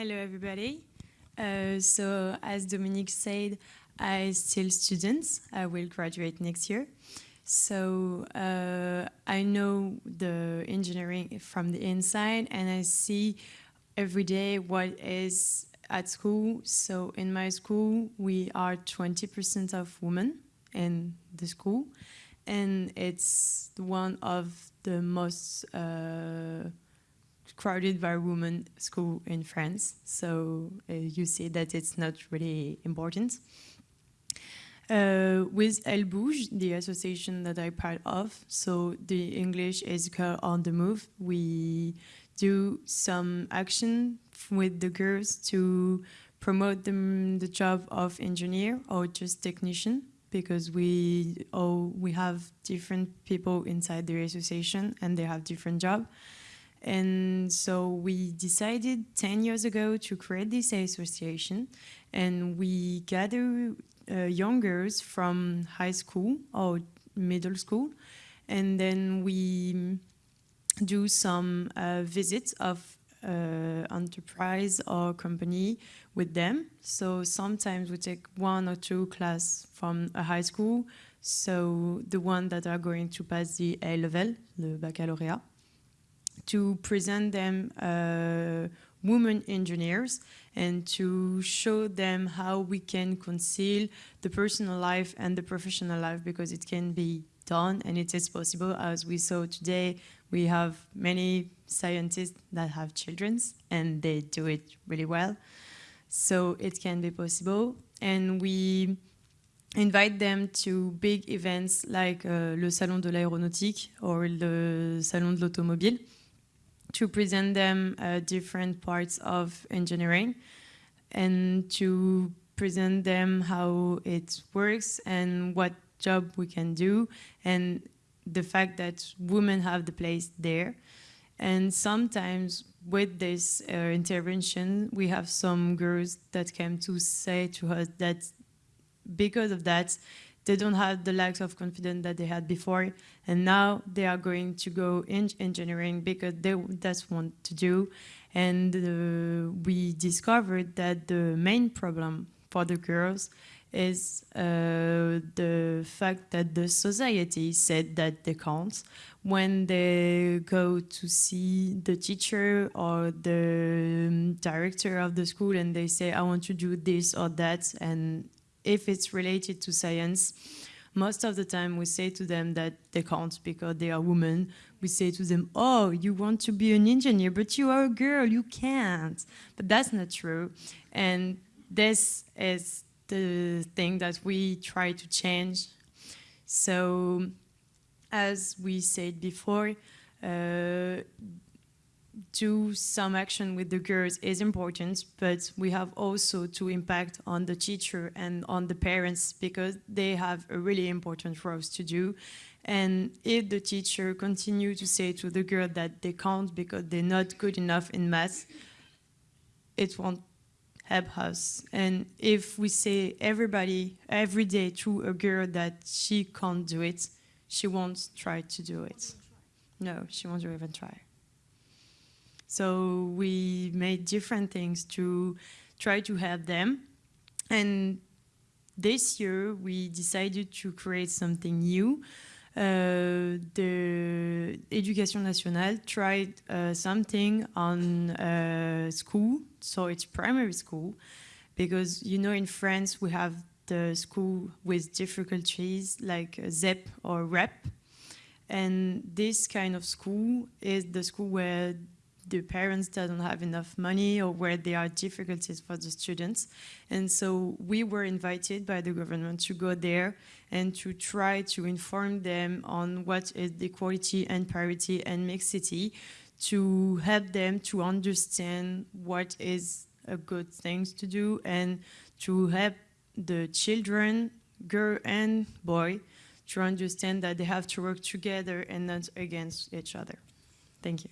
Hello, everybody. Uh, so, as Dominique said, I still students. I will graduate next year. So, uh, I know the engineering from the inside, and I see every day what is at school. So, in my school, we are 20% of women in the school, and it's one of the most uh, crowded by women school in France. So uh, you see that it's not really important. Uh, with Elles Bougent, the association that I'm part of, so the English is Girl on the Move, we do some action with the girls to promote them the job of engineer or just technician because we oh we have different people inside the association and they have different job and so we decided 10 years ago to create this association. And we gather uh, young girls from high school or middle school. And then we do some uh, visits of uh, enterprise or company with them. So sometimes we take one or two class from a high school, so the one that are going to pass the A level, the baccalaureate to present them uh, women engineers and to show them how we can conceal the personal life and the professional life because it can be done and it is possible. As we saw today we have many scientists that have children and they do it really well. So it can be possible. And we invite them to big events like uh, le Salon de l'aéronautique or le Salon de l'automobile to present them uh, different parts of engineering and to present them how it works and what job we can do and the fact that women have the place there. And sometimes with this uh, intervention, we have some girls that came to say to us that because of that, they don't have the lack of confidence that they had before. And now they are going to go in engineering because they, that's what to do. And uh, we discovered that the main problem for the girls is uh, the fact that the society said that they can't. When they go to see the teacher or the um, director of the school and they say, I want to do this or that, and if it's related to science, most of the time we say to them that they can't because they are women. We say to them, oh, you want to be an engineer, but you are a girl, you can't. But that's not true. And this is the thing that we try to change. So as we said before, uh, do some action with the girls is important, but we have also to impact on the teacher and on the parents because they have a really important role to do. And if the teacher continue to say to the girl that they can't because they're not good enough in math, it won't help us. And if we say everybody, every day to a girl that she can't do it, she won't try to do it. No, she won't even try. So we made different things to try to help them. And this year we decided to create something new. Uh, the Education Nationale tried uh, something on uh, school, so it's primary school, because you know in France we have the school with difficulties like ZEP or REP, and this kind of school is the school where the parents don't have enough money or where there are difficulties for the students. And so we were invited by the government to go there and to try to inform them on what is equality and parity and mixity to help them to understand what is a good thing to do and to help the children, girl and boy, to understand that they have to work together and not against each other. Thank you.